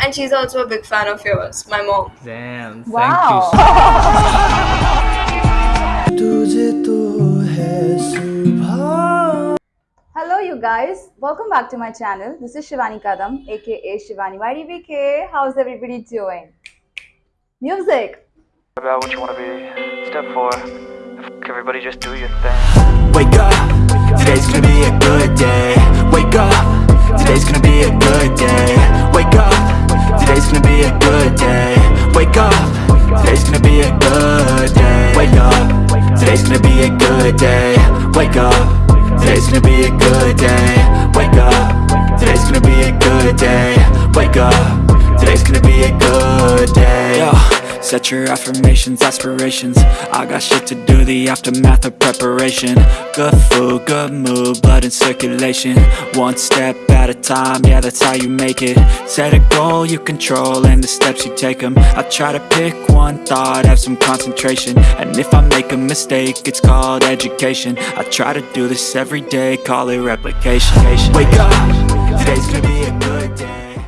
and she's also a big fan of yours, my mom. Damn, thank Wow. Hello you guys, welcome back to my channel. This is Shivani Kadam aka Shivani YDBK. How's everybody doing? Music! about what you want to be. Step four, everybody just do your thing. Wake up, today's gonna be a good day Wake up, today's gonna be a good day. Wake up, today's gonna be a good day. Wake up, today's gonna be a good day. Wake up, today's gonna be a good day. Wake up, today's gonna be a good day. Wake up, today's gonna be a good day. Wake up, today's gonna be a good. Set your affirmations, aspirations. I got shit to do, the aftermath of preparation. Good food, good mood, blood in circulation. One step at a time, yeah that's how you make it. Set a goal you control and the steps you take them I try to pick one thought, have some concentration. And if I make a mistake, it's called education. I try to do this every day, call it replication. Wake up, today's gonna be a good day.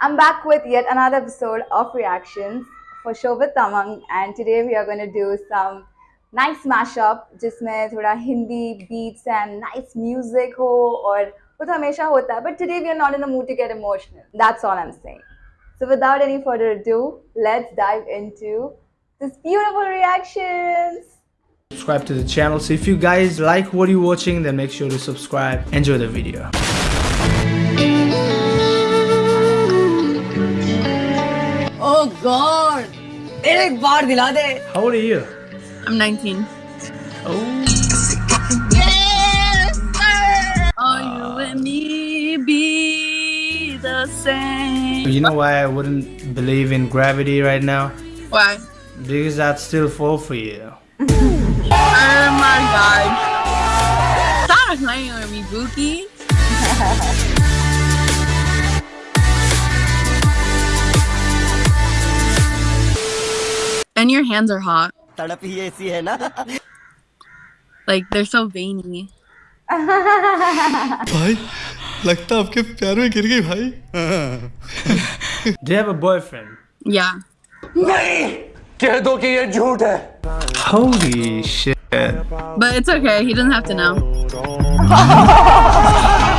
I'm back with yet another episode of Reactions for Show with Tamang and today we are going to do some nice mashup जिसमें थोड़ा Hindi beats and nice music हो और वो तो हमेशा होता है but today we are not in the mood to get emotional that's all I'm saying so without any further ado let's dive into this beautiful reactions Subscribe to the channel. So if you guys like what you're watching, then make sure to subscribe. Enjoy the video. Oh God! एक बार दिला दे How old are you? I'm 19. Oh, Oh, you and me be the same. you know why I wouldn't believe in gravity right now? Why? Because I'd still fall for you. Oh my God! Stop playing with me, Bookie. and your hands are hot. Like they're so veiny. भाई लगता है आपके प्यार में गिर गई भाई Do you have a boyfriend? Yeah. Holy shit. But it's okay. He doesn't have to know.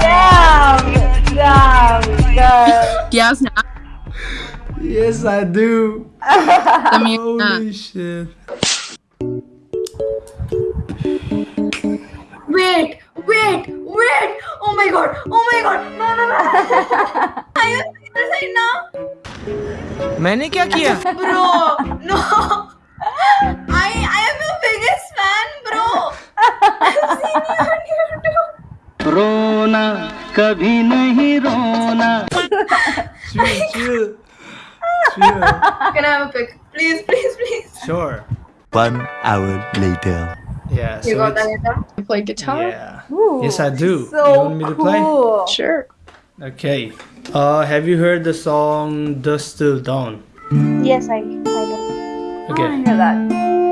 damn damn girl Yeah, snap. Yes, I do. Holy shit. Wait, wait, wait! Oh my god, oh my god! No, no, no! Are you serious right now? मैंने क्या किया? Bro, no! I, I am your biggest fan, bro! I've seen you on YouTube! रोना कभी नहीं रोना Chill, chill. Chill. Can I have a pic? Please, please, please. Sure. One hour later Yeah. You so got that guitar? You play guitar? Yeah. Ooh, Yes, I do. so You want me to play? cool. Sure. Okay. Uh, have you heard the song "Dusk Till Dawn"? Yes, I, I know. Okay. I hear that.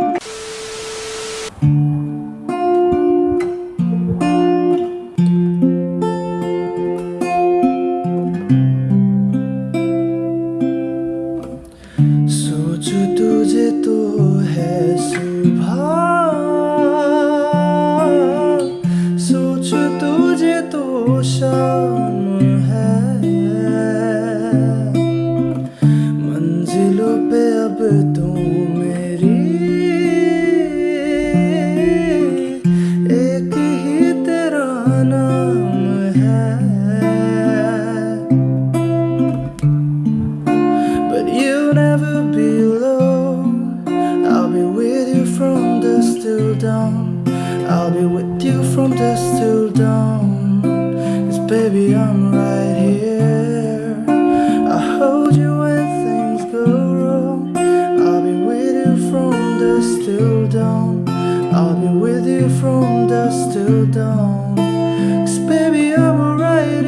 Cause baby I'm alright.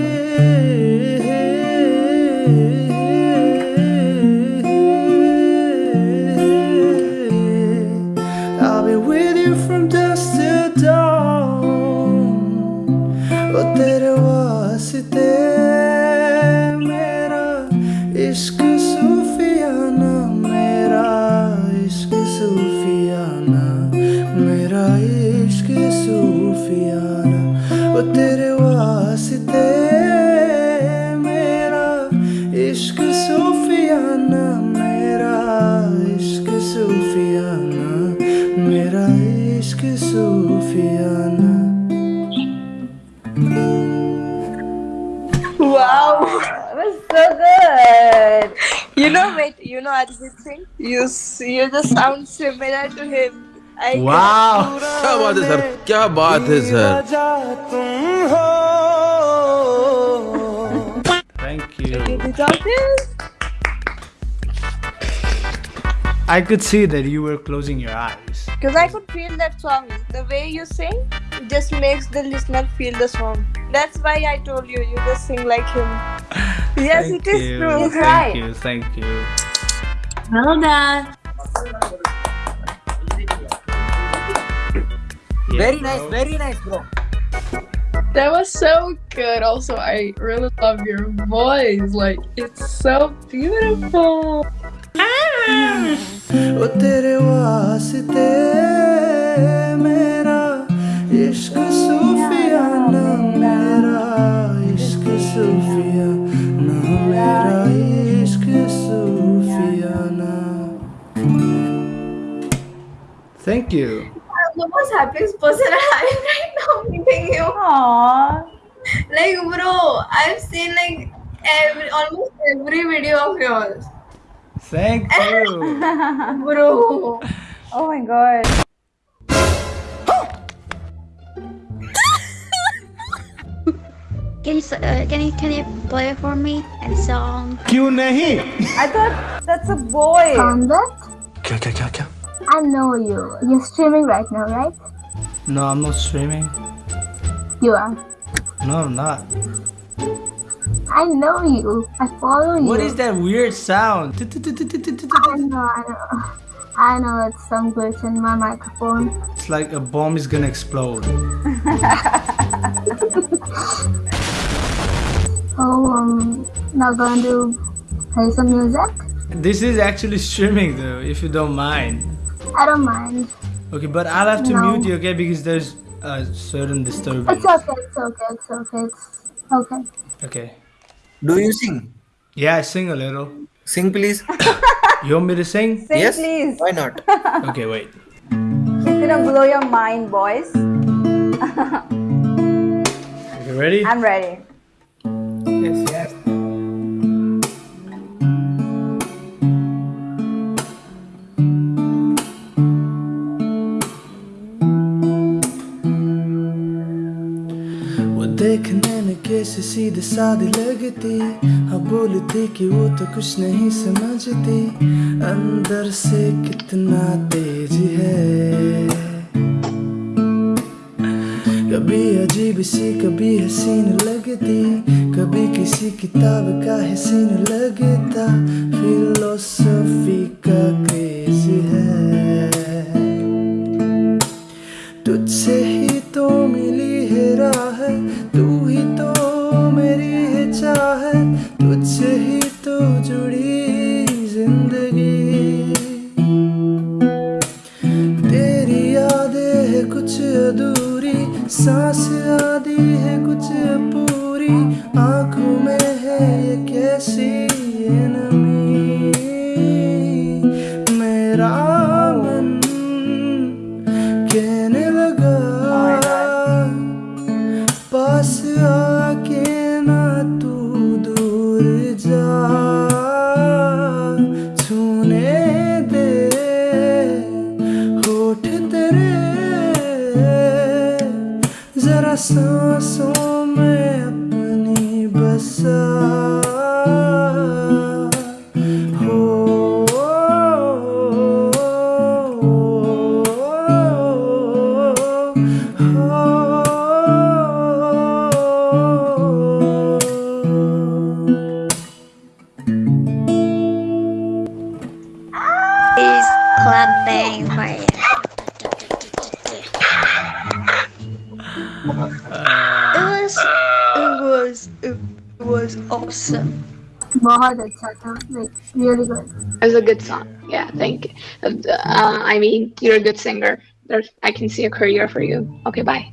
I'll be with you from dusk till dawn. It was, it aşkı sufyana. Wow, so good. You know, ah. mate, you know Arijit Singh. You you just sound similar to him. I wow, क्या बात है sir? क्या बात है sir? Thank you. I could see that you were closing your eyes. Because I could feel that song. The way you sing just makes the listener feel the song. That's why I told you, you just sing like him. Yes, Thank it is you. true. Thank you. Thank you. Well done. Very nice, very nice, bro. That was so good. Also, I really love your voice. Like, it's so beautiful. ओ तेरे वास्ते मेरा इश्क सूफियाना मेरा इश्क सूफियाना मेरा इश्क सूफियाना Thank you. I'm the most happiest person alive right now meeting you. Aww. Like, bro, I've seen like every almost every video of yours. Thank you. Bro. Oh my god. Can you s- uh, can you can you play it for me a song? क्यों नहीं? I thought that's a boy. क्या क्या क्या क्या I know you. You're streaming right now, right? No, I'm not streaming. You are. No, I'm not. I know you. I follow you. What is that weird sound? I know, I know. I know it's some glitch in my microphone. It's like a bomb is gonna explode. Oh, um, now going to play some music? This is actually streaming though, if you don't mind. I don't mind. Okay, but I'll have to No. mute you, okay? Because there's a certain disturbance. It's okay, it's okay, it's okay, it's okay. Okay. Do you sing? Yeah, I sing a little. Sing, please. You want me to sing? Sing, yes. please. Why not? Okay, wait. It's gonna blow your mind, boys. you ready? I'm ready. सादी लगती। हाँ बोलती कि वो तो कुछ नहीं समझती। अंदर से कितना तेज है। कभी अजीब सी, कभी हसीन लगती। कभी किसी किताब का हसीन लगता। फिलोसफी का तुझसे ही तो जुड़ी बहुत अच्छा था. Like, really good. It was a good song. Yeah, thank you. Uh, I mean, you're a good singer. there's I can see a career for you. Okay, bye.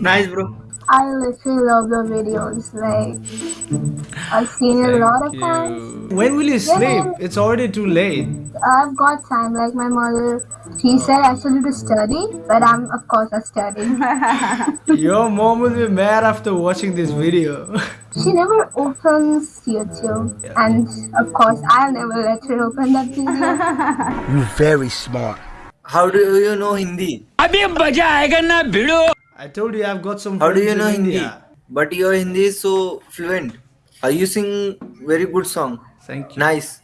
Nice, bro. I literally love the videos. Like I've seen it a lot of times. When will you sleep? It's already too late. I've got time. Like my mother, she said I should to study, but I'm of course not studying. Your mom will be mad after watching this video. she never opens YouTube, and of course I'll never let her open that video. You very smart. How do you know Hindi? अभी मजा आएगा ना भिड़ो I told you I've got some How do friends you know in Hindi? India. But your Hindi is so fluent. Are you sing very good song? Thank you. Nice.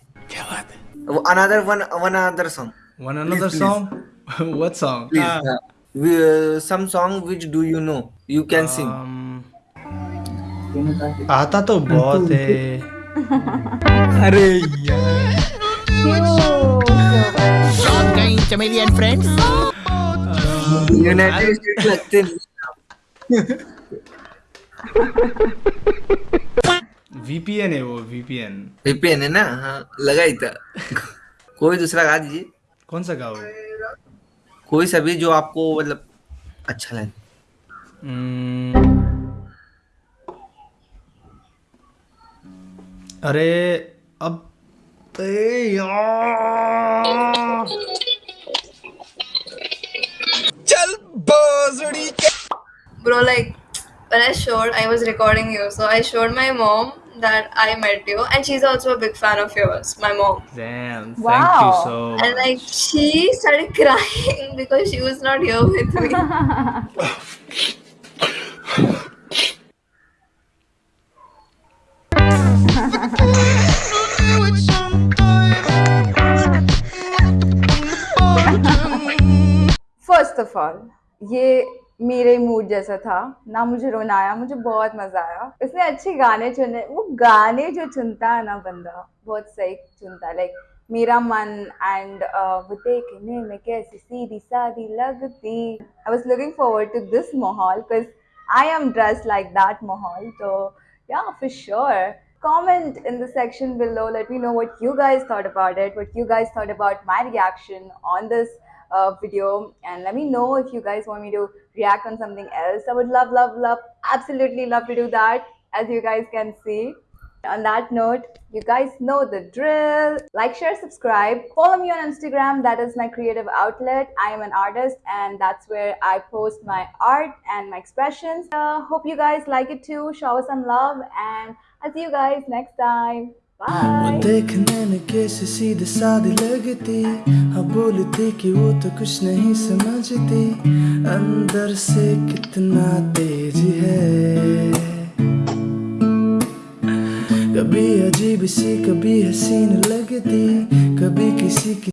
Another one, one another song. Want another Please, song? what song? Please. Ah, uh, we, uh, some song which do you know? You can sing. Um, आता तो बहुत है अरे चमेली and friends United State लगते नहीं है वो VPN VPN है ना? हाँ लगा ही था। कोई दूसरा गा दीजिए। कौन सा गाओ? कोई सा भी जो आपको मतलब अच्छा लगे। Hmm. अरे अब ए यार। bro, like when I showed, I was recording you, so I showed my mom that I met you, and she's also a big fan of yours, my mom. Damn, thank you Wow. And like she started crying because she was not here with me. First of all, ये मेरे mood जैसा था, ना मुझे रोनाया, मुझे बहुत मज़ा आया। इसने अच्छे गाने चुने, वो गाने जो चुनता है ना बंदा, बहुत सही चुनता लाइक मेरा मन एंड uh, वो देखने में कैसी सीधी सादी लगती। I was looking forward to this माहौल because I am dress like that माहौल तो yeah for sure comment in the section below let me know what you guys thought about it what you guys thought about my reaction on this video and let me know if you guys want me to react on something else. I would love love love absolutely love to do that as you guys can see. On that note you guys know the drill. Like share subscribe. Follow me on instagram. That is my creative outlet. I am an artist and that's where i post my art and my expressions. Uh, hope you guys like it too. Show us some love and i'll see you guys next time वो देखने में कैसे सीधे सादी लगती हाँ बोलती कि वो तो कुछ नहीं समझती अंदर से कितना तेज है कभी अजीब सी कभी हसीन लगती कभी किसी की